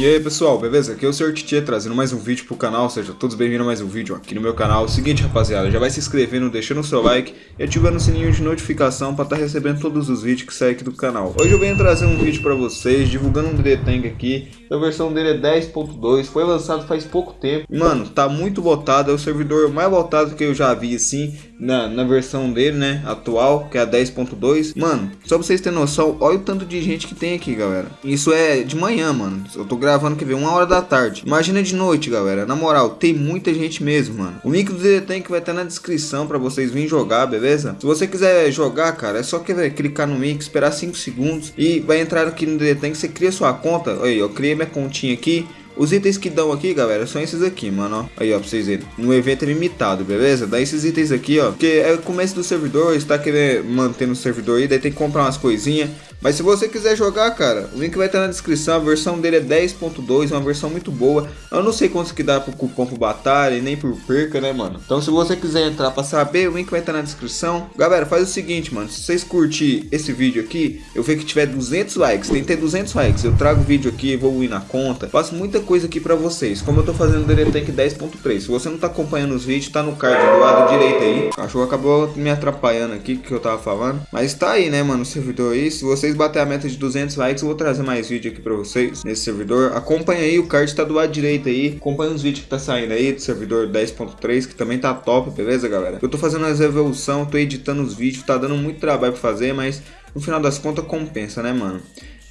E aí pessoal, beleza? Aqui é o Sr. Tietê trazendo mais um vídeo pro canal, sejam todos bem-vindos a mais um vídeo aqui no meu canal. Seguinte rapaziada, já vai se inscrevendo, deixando o seu like e ativando o sininho de notificação para estar tá recebendo todos os vídeos que saem aqui do canal. Hoje eu venho trazer um vídeo para vocês, divulgando um DD aqui, a versão dele é 10.2, foi lançado faz pouco tempo. Mano, tá muito lotado, é o servidor mais lotado que eu já vi assim, na, na versão dele, né, atual, que é a 10.2. Mano, só pra vocês terem noção, olha o tanto de gente que tem aqui, galera. Isso é de manhã, mano, eu tô gravando, quer ver, uma hora da tarde. Imagina de noite, galera. Na moral, tem muita gente mesmo, mano. O link do DD vai estar na descrição pra vocês virem jogar, beleza? Se você quiser jogar, cara, é só clicar no link, esperar 5 segundos e vai entrar aqui no DD Tank, você cria sua conta. Aí, eu criei minha continha aqui. Os itens que dão aqui, galera, são esses aqui, mano, ó. Aí, ó, pra vocês verem. No evento limitado, beleza? Dá esses itens aqui, ó. Porque é o começo do servidor, está querendo manter no servidor aí, daí tem que comprar umas coisinhas. Mas se você quiser jogar, cara, o link vai estar na descrição. A versão dele é 10.2, uma versão muito boa. Eu não sei quanto que dá pro cupom pro batalha e nem por perca, né, mano? Então se você quiser entrar pra saber, o link vai estar na descrição. Galera, faz o seguinte, mano. Se vocês curtir esse vídeo aqui, eu ver que tiver 200 likes, tem que ter 200 likes. Eu trago vídeo aqui, vou ir na conta. Faço muita coisa aqui pra vocês. Como eu tô fazendo o DD Tank 10.3. Se você não tá acompanhando os vídeos, tá no card do lado direito aí. O cachorro acabou me atrapalhando aqui, que eu tava falando. Mas tá aí, né, mano, o servidor aí. Se vocês bater a meta de 200 likes, eu vou trazer mais vídeo aqui pra vocês nesse servidor. Acompanha aí, o card tá do lado direito aí. Acompanha os vídeos que tá saindo aí do servidor 10.3, que também tá top, beleza, galera? Eu tô fazendo as evolução, tô editando os vídeos, tá dando muito trabalho pra fazer, mas no final das contas compensa, né, mano?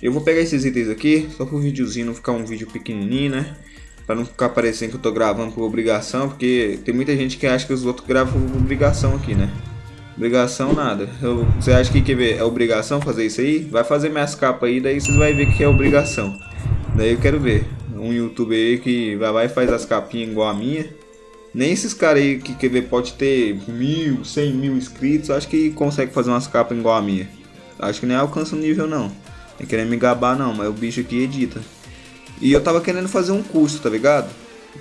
Eu vou pegar esses itens aqui, só pro videozinho não ficar um vídeo pequenininho, né? Pra não ficar parecendo que eu tô gravando por obrigação, porque tem muita gente que acha que os outros gravam por obrigação aqui, né? Obrigação nada. Eu, você acha que quer ver, é obrigação fazer isso aí? Vai fazer minhas capas aí, daí vocês vão ver que é obrigação. Daí eu quero ver. Um youtuber aí que vai lá e faz as capinhas igual a minha. Nem esses caras aí que quer ver pode ter mil, cem mil inscritos, acho que consegue fazer umas capas igual a minha. Acho que nem alcança o nível não. É querendo me gabar não, mas o bicho aqui edita. E eu tava querendo fazer um curso, tá ligado?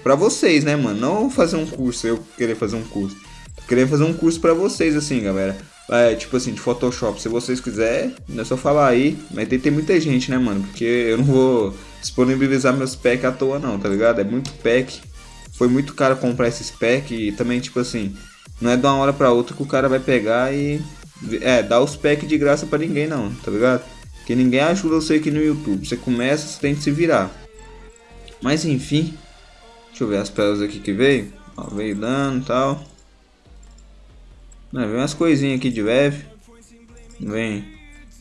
Pra vocês, né, mano? Não fazer um curso, eu querer fazer um curso. Queria fazer um curso pra vocês, assim, galera. É, tipo assim, de Photoshop. Se vocês quiserem, é só falar aí. Mas tem ter muita gente, né, mano? Porque eu não vou disponibilizar meus packs à toa, não, tá ligado? É muito pack. Foi muito caro comprar esses packs. E também, tipo assim, não é de uma hora pra outra que o cara vai pegar e. É, dar os packs de graça pra ninguém, não, tá ligado? Que ninguém ajuda você aqui no YouTube. Você começa, você tem que se virar. Mas enfim. Deixa eu ver as pérolas aqui que veio. Ó, veio dano e tal. Não, vem umas coisinhas aqui de leve. Vem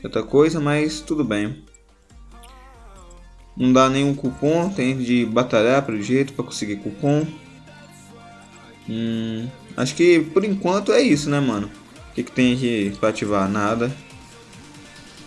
outra coisa, mas tudo bem. Não dá nenhum cupom, tem de batalhar pelo jeito para conseguir cupom. Hum, acho que por enquanto é isso, né, mano? O que, que tem aqui para ativar? Nada.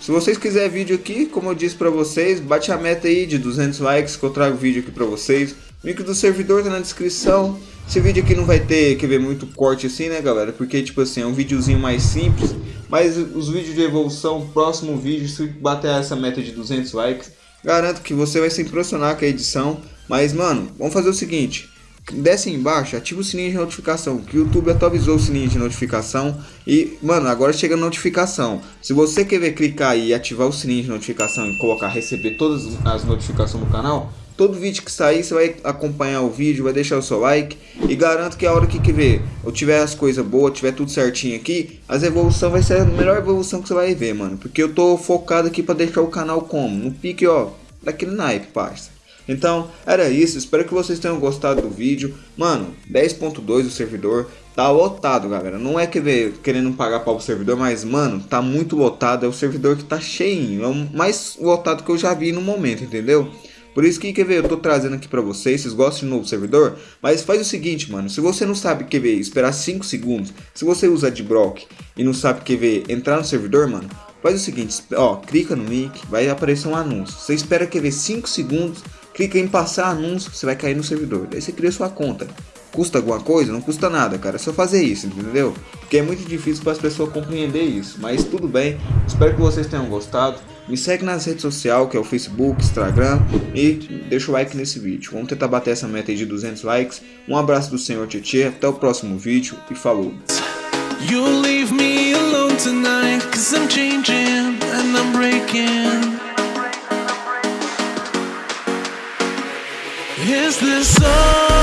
Se vocês quiserem vídeo aqui, como eu disse para vocês, bate a meta aí de 200 likes que eu trago vídeo aqui para vocês. O link do servidor tá na descrição. Esse vídeo aqui não vai ter que ver muito corte assim, né, galera? Porque, tipo assim, é um videozinho mais simples. Mas os vídeos de evolução, próximo vídeo, se bater essa meta de 200 likes, garanto que você vai se impressionar com a edição. Mas, mano, vamos fazer o seguinte. Desce embaixo, ativa o sininho de notificação, que o YouTube atualizou o sininho de notificação. E, mano, agora chega a notificação. Se você querer clicar e ativar o sininho de notificação e colocar receber todas as notificações do canal, Todo vídeo que sair, você vai acompanhar o vídeo, vai deixar o seu like. E garanto que a hora que, que ver, eu tiver as coisas boas, tiver tudo certinho aqui, as evolução vai ser a melhor evolução que você vai ver, mano. Porque eu tô focado aqui pra deixar o canal como? No pique, ó, daquele naipe, parça. Então, era isso. Espero que vocês tenham gostado do vídeo. Mano, 10.2 o servidor. Tá lotado, galera. Não é que ver, querendo pagar para o servidor, mas, mano, tá muito lotado. É o servidor que tá cheinho. É o mais lotado que eu já vi no momento, entendeu? Por isso que, quer ver, eu tô trazendo aqui pra vocês, vocês gostam de novo servidor? Mas faz o seguinte, mano, se você não sabe, quer ver, esperar 5 segundos, se você usa Adblock e não sabe, quer ver, entrar no servidor, mano, faz o seguinte, ó, clica no link, vai aparecer um anúncio, você espera, quer ver, 5 segundos, clica em passar anúncio, você vai cair no servidor, daí você cria sua conta. Custa alguma coisa? Não custa nada, cara. É só fazer isso, entendeu? Porque é muito difícil para as pessoas compreender isso. Mas tudo bem. Espero que vocês tenham gostado. Me segue nas redes sociais, que é o Facebook, Instagram. E deixa o like nesse vídeo. Vamos tentar bater essa meta de 200 likes. Um abraço do Senhor Tietê. Até o próximo vídeo. E falou. You'll leave me alone tonight Cause I'm changing and I'm breaking Is this all?